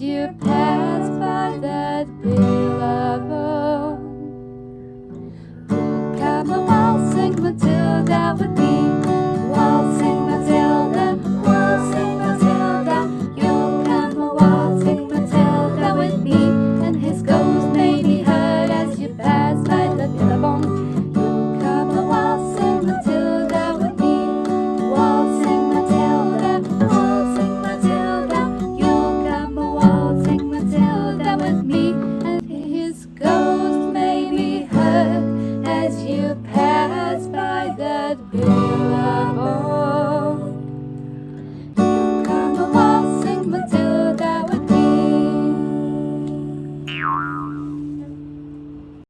You pass by them.